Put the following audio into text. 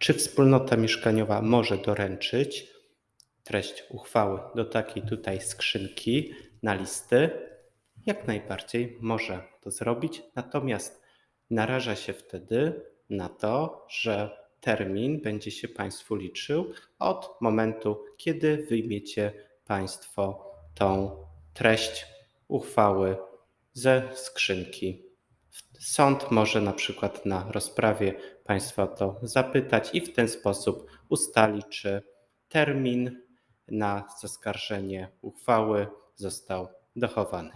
Czy wspólnota mieszkaniowa może doręczyć treść uchwały do takiej tutaj skrzynki na listy? Jak najbardziej może to zrobić, natomiast naraża się wtedy na to, że termin będzie się Państwu liczył od momentu, kiedy wyjmiecie Państwo tą treść uchwały ze skrzynki. Sąd może na przykład na rozprawie Państwa to zapytać i w ten sposób ustali, czy termin na zaskarżenie uchwały został dochowany.